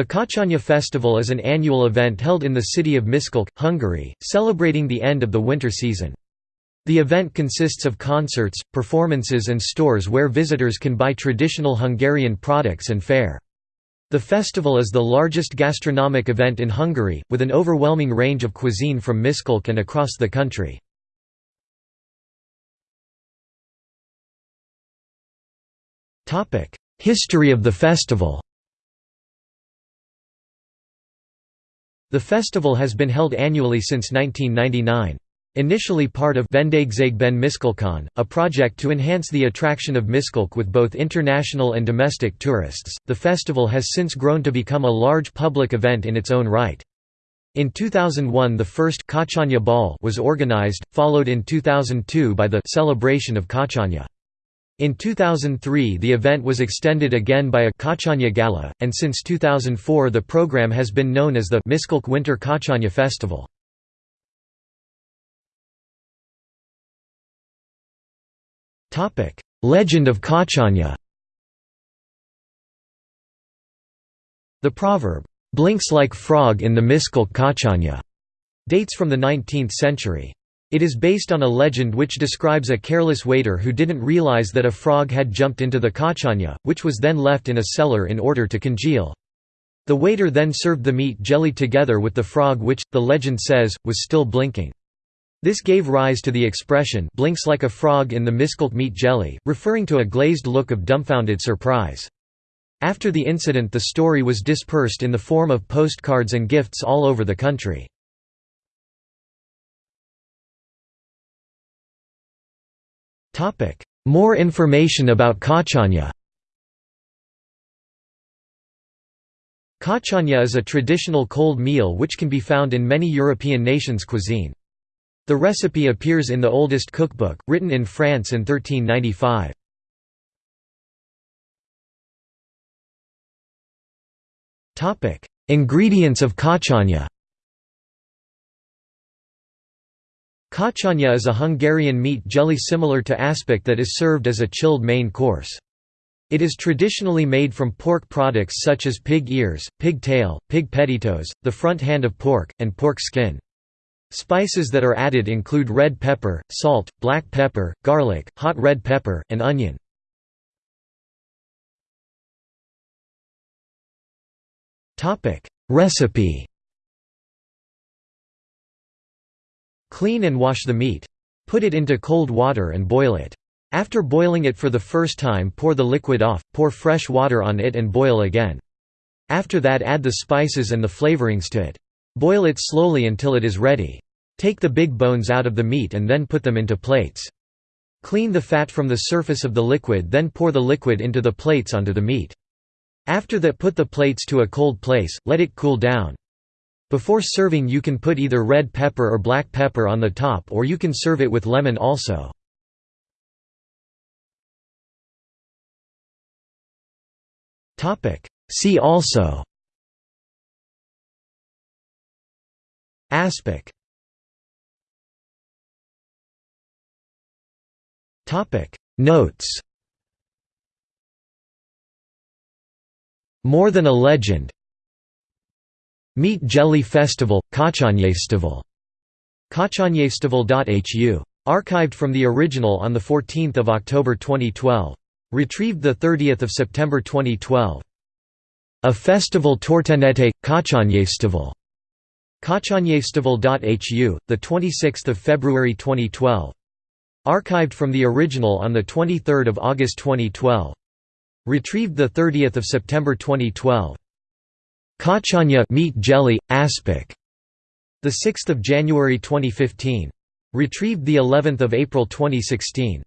The Kocsonya festival is an annual event held in the city of Miskolc, Hungary, celebrating the end of the winter season. The event consists of concerts, performances and stores where visitors can buy traditional Hungarian products and fare. The festival is the largest gastronomic event in Hungary, with an overwhelming range of cuisine from Miskolc and across the country. History of the festival The festival has been held annually since 1999. Initially part of Vendégségben Miskolcon, a project to enhance the attraction of Miskolc with both international and domestic tourists, the festival has since grown to become a large public event in its own right. In 2001 the first Kocsonya Ball was organized, followed in 2002 by the Celebration of Kocsonya. In 2003 the event was extended again by a Kocsonya Gala, and since 2004 the program has been known as the Miskolc Winter Kocsonya Festival. Legend of Kocsonya The proverb, "'blinks like frog in the Miskolc Kocsonya' dates from the 19th century. It is based on a legend which describes a careless waiter who didn't realize that a frog had jumped into the kocsonya, which was then left in a cellar in order to congeal. The waiter then served the meat jelly together with the frog which, the legend says, was still blinking. This gave rise to the expression blinks like a frog in the Miskolc meat jelly, referring to a glazed look of dumbfounded surprise. After the incident the story was dispersed in the form of postcards and gifts all over the country. More information about Kocsonya Kocsonya is a traditional cold meal which can be found in many European nations' cuisine. The recipe appears in the oldest cookbook, written in France in 1395. Ingredients of kocsonya Kocsonya is a Hungarian meat jelly similar to aspic that is served as a chilled main course. It is traditionally made from pork products such as pig ears, pig tail, pig pettitoes, the front hand of pork, and pork skin. Spices that are added include red pepper, salt, black pepper, garlic, hot red pepper, and onion. Recipe Clean and wash the meat. Put it into cold water and boil it. After boiling it for the first time pour the liquid off, pour fresh water on it and boil again. After that add the spices and the flavorings to it. Boil it slowly until it is ready. Take the big bones out of the meat and then put them into plates. Clean the fat from the surface of the liquid then pour the liquid into the plates onto the meat. After that put the plates to a cold place, let it cool down. Before serving you can put either red pepper or black pepper on the top or you can serve it with lemon also. See also. Aspic. Notes. More Than a Legend Meat Jelly Festival, Kachanyestival Kachanyestival.hu. Archived from the original on 14 October 2012. Retrieved 30 September 2012. A Festival Tortenete, Kachanyestival. Kachanyestival.hu, 26 February 2012. Archived from the original on 23 August 2012. Retrieved 30 September 2012. Kocsonya meat jelly, aspic. The 6th of January 2015. Retrieved the 11th of April 2016.